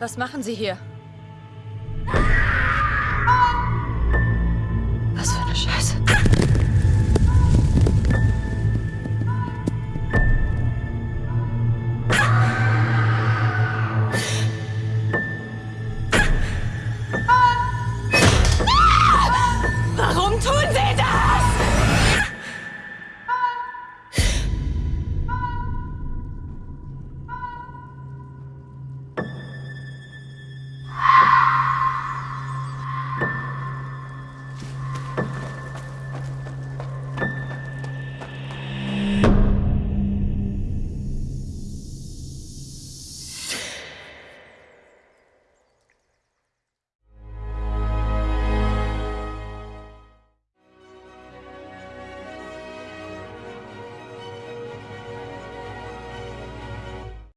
Was machen Sie hier?